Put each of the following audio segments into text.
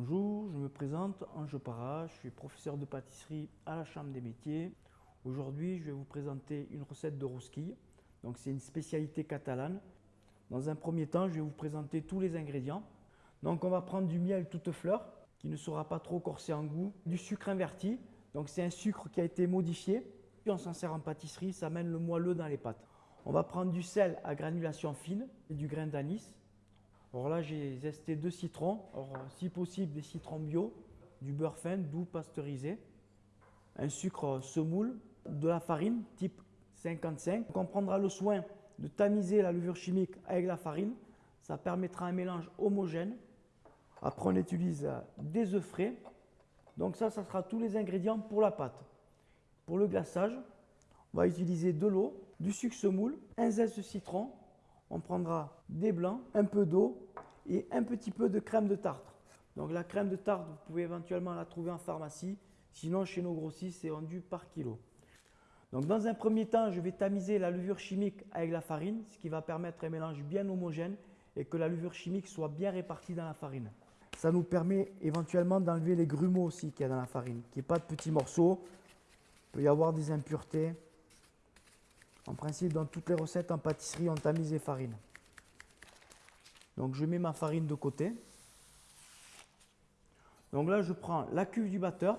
Bonjour, je me présente Ange Para, je suis professeur de pâtisserie à la Chambre des métiers. Aujourd'hui, je vais vous présenter une recette de rosquille. Donc c'est une spécialité catalane. Dans un premier temps, je vais vous présenter tous les ingrédients. Donc on va prendre du miel toute fleur qui ne sera pas trop corsé en goût, du sucre inverti. Donc c'est un sucre qui a été modifié. Puis on s'en sert en pâtisserie, ça mène le moelleux dans les pâtes. On va prendre du sel à granulation fine et du grain d'anis. Alors là, j'ai zesté deux citrons. si possible, des citrons bio, du beurre fin, doux, pasteurisé, un sucre semoule, de la farine type 55. on prendra le soin de tamiser la levure chimique avec la farine. Ça permettra un mélange homogène. Après, on utilise des œufs frais. Donc ça, ça sera tous les ingrédients pour la pâte. Pour le glaçage, on va utiliser de l'eau, du sucre semoule, un zeste de citron, on prendra des blancs, un peu d'eau et un petit peu de crème de tarte. Donc la crème de tarte, vous pouvez éventuellement la trouver en pharmacie. Sinon, chez nos grossistes, c'est vendu par kilo. Donc dans un premier temps, je vais tamiser la levure chimique avec la farine, ce qui va permettre un mélange bien homogène et que la levure chimique soit bien répartie dans la farine. Ça nous permet éventuellement d'enlever les grumeaux aussi qu'il y a dans la farine, qu'il n'y ait pas de petits morceaux. Il peut y avoir des impuretés. En principe, dans toutes les recettes en pâtisserie, on tamise les farines. Donc je mets ma farine de côté. Donc là, je prends la cuve du batteur.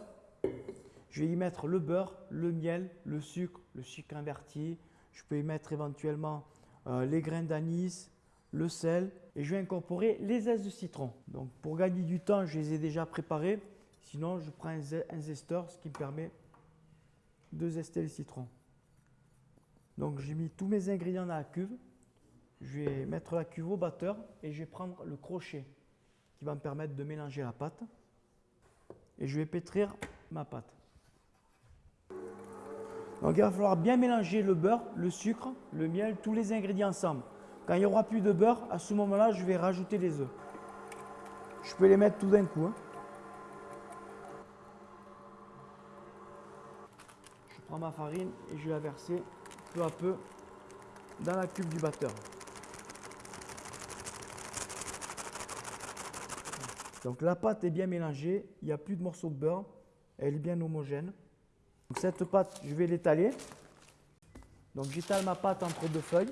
Je vais y mettre le beurre, le miel, le sucre, le sucre inverti. Je peux y mettre éventuellement euh, les grains d'anis, le sel. Et je vais incorporer les zestes de citron. Donc pour gagner du temps, je les ai déjà préparés. Sinon, je prends un zesteur, ce qui me permet de zester les citrons. Donc j'ai mis tous mes ingrédients dans la cuve. Je vais mettre la cuve au batteur et je vais prendre le crochet qui va me permettre de mélanger la pâte. Et je vais pétrir ma pâte. Donc il va falloir bien mélanger le beurre, le sucre, le miel, tous les ingrédients ensemble. Quand il n'y aura plus de beurre, à ce moment-là, je vais rajouter les œufs. Je peux les mettre tout d'un coup. Hein. Je prends ma farine et je vais la verser peu à peu dans la cuve du batteur. Donc la pâte est bien mélangée, il n'y a plus de morceaux de beurre, elle est bien homogène. cette pâte, je vais l'étaler. Donc j'étale ma pâte entre deux feuilles.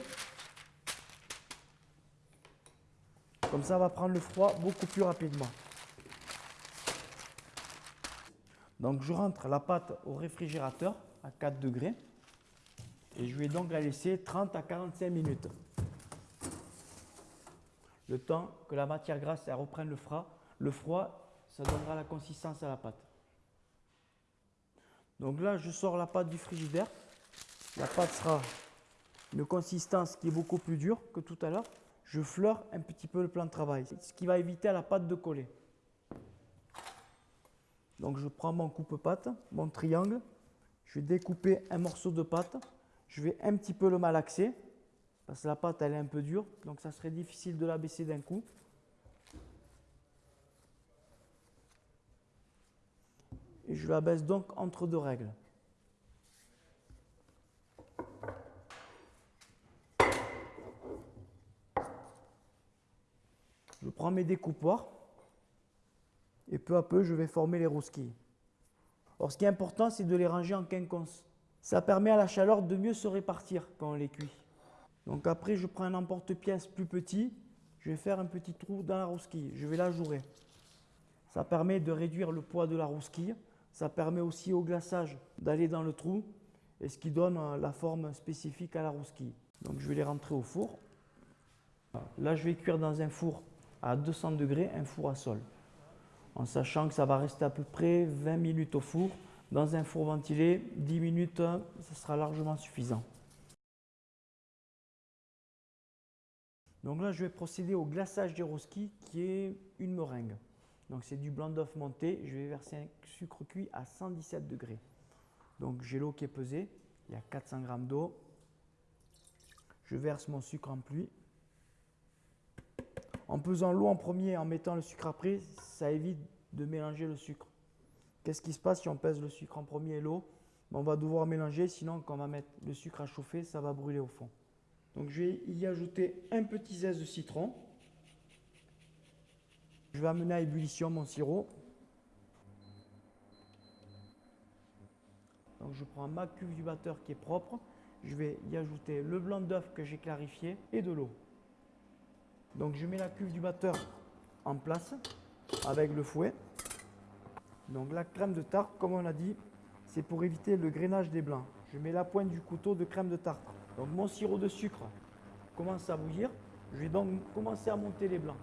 Comme ça, va prendre le froid beaucoup plus rapidement. Donc je rentre la pâte au réfrigérateur à 4 degrés. Et je vais donc la laisser 30 à 45 minutes. Le temps que la matière grasse reprenne le froid, le froid, ça donnera la consistance à la pâte. Donc là, je sors la pâte du frigidaire. La pâte sera une consistance qui est beaucoup plus dure que tout à l'heure. Je fleure un petit peu le plan de travail, ce qui va éviter à la pâte de coller. Donc je prends mon coupe-pâte, mon triangle, je vais découper un morceau de pâte je vais un petit peu le malaxer parce que la pâte elle est un peu dure, donc ça serait difficile de la baisser d'un coup. Et je la baisse donc entre deux règles. Je prends mes découpoirs et peu à peu je vais former les rosquilles. Alors ce qui est important c'est de les ranger en quinconce. Ça permet à la chaleur de mieux se répartir quand on les cuit. Donc après, je prends un emporte-pièce plus petit. Je vais faire un petit trou dans la rosquille. Je vais la jouer. Ça permet de réduire le poids de la rosquille. Ça permet aussi au glaçage d'aller dans le trou et ce qui donne euh, la forme spécifique à la rosquille. Donc je vais les rentrer au four. Là, je vais cuire dans un four à 200 degrés, un four à sol. En sachant que ça va rester à peu près 20 minutes au four dans un four ventilé, 10 minutes, ce sera largement suffisant. Donc là, je vais procéder au glaçage des rosquilles qui est une meringue. Donc c'est du blanc d'œuf monté. Je vais verser un sucre cuit à 117 degrés. Donc j'ai l'eau qui est pesée. Il y a 400 g d'eau. Je verse mon sucre en pluie. En pesant l'eau en premier et en mettant le sucre après, ça évite de mélanger le sucre. Qu'est-ce qui se passe si on pèse le sucre en premier et l'eau? On va devoir mélanger, sinon quand on va mettre le sucre à chauffer, ça va brûler au fond. Donc je vais y ajouter un petit zeste de citron. Je vais amener à ébullition mon sirop. Donc je prends ma cuve du batteur qui est propre. Je vais y ajouter le blanc d'œuf que j'ai clarifié et de l'eau. Donc je mets la cuve du batteur en place avec le fouet. Donc la crème de tarte, comme on a dit, c'est pour éviter le grainage des blancs. Je mets la pointe du couteau de crème de tarte. Donc mon sirop de sucre commence à bouillir. Je vais donc commencer à monter les blancs.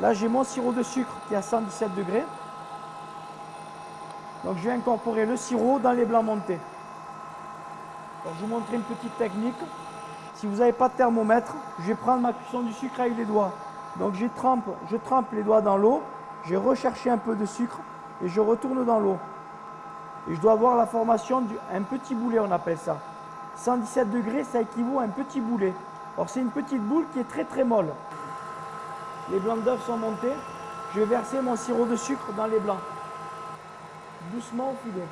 Là, j'ai mon sirop de sucre qui est à 117 degrés. Donc, je vais incorporer le sirop dans les blancs montés. je vais vous montrer une petite technique. Si vous n'avez pas de thermomètre, je vais prendre ma cuisson du sucre avec les doigts. Donc, je trempe, les doigts dans l'eau. Je vais rechercher un peu de sucre et je retourne dans l'eau. Et je dois avoir la formation d'un petit boulet, on appelle ça. 117 degrés, ça équivaut à un petit boulet. Alors, c'est une petite boule qui est très très molle. Les blancs d'œufs sont montés. Je vais verser mon sirop de sucre dans les blancs. Doucement au filet.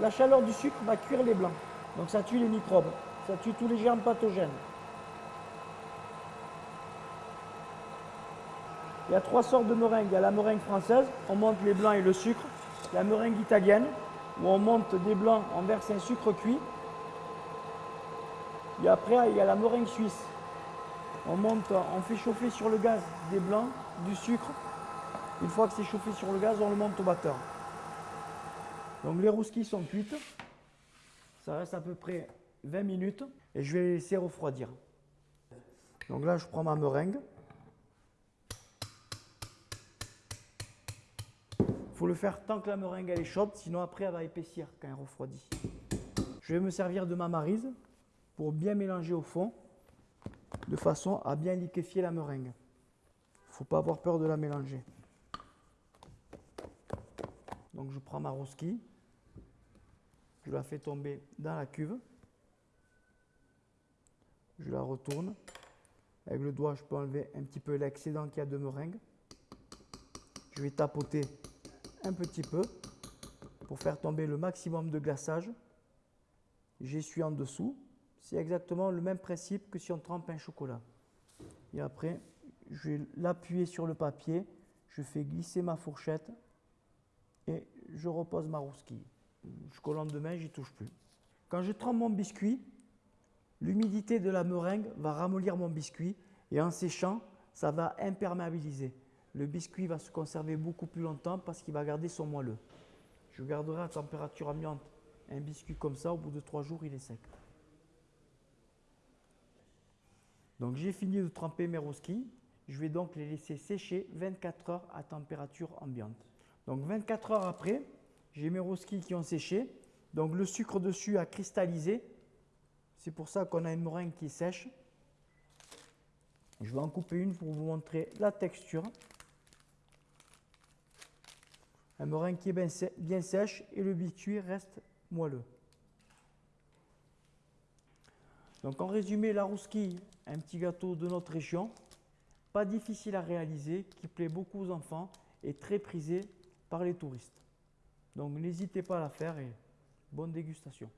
La chaleur du sucre va cuire les blancs. Donc ça tue les microbes. Ça tue tous les germes pathogènes. Il y a trois sortes de meringues. Il y a la meringue française, on monte les blancs et le sucre. La meringue italienne, où on monte des blancs, on verse un sucre cuit. Et après, il y a la meringue suisse, on monte, on fait chauffer sur le gaz des blancs, du sucre. Une fois que c'est chauffé sur le gaz, on le monte au batteur. Donc les rouskis sont cuites. Ça reste à peu près 20 minutes et je vais les laisser refroidir. Donc là, je prends ma meringue. Le faire tant que la meringue est chaude, sinon après elle va épaissir quand elle refroidit. Je vais me servir de ma marise pour bien mélanger au fond de façon à bien liquéfier la meringue. Faut pas avoir peur de la mélanger. Donc je prends ma rosquille, je la fais tomber dans la cuve, je la retourne. Avec le doigt, je peux enlever un petit peu l'excédent qu'il y a de meringue. Je vais tapoter un petit peu pour faire tomber le maximum de glaçage. J'essuie en dessous c'est exactement le même principe que si on trempe un chocolat. Et après, je vais l'appuyer sur le papier, je fais glisser ma fourchette et je repose ma rousquille. Jusqu'au lendemain, j'y touche plus. Quand je trempe mon biscuit, l'humidité de la meringue va ramollir mon biscuit et en séchant, ça va imperméabiliser. Le biscuit va se conserver beaucoup plus longtemps parce qu'il va garder son moelleux. Je garderai à température ambiante un biscuit comme ça, au bout de trois jours, il est sec. Donc j'ai fini de tremper mes rosquilles. Je vais donc les laisser sécher 24 heures à température ambiante. Donc 24 heures après, j'ai mes rosquilles qui ont séché. Donc le sucre dessus a cristallisé. C'est pour ça qu'on a une meringue qui sèche. Je vais en couper une pour vous montrer la texture. Un meringue qui est bien, sèche et le biscuit reste moelleux. Donc en résumé, la rousquille, un petit gâteau de notre région, pas difficile à réaliser, qui plaît beaucoup aux enfants et très prisé par les touristes. Donc n'hésitez pas à la faire et bonne dégustation.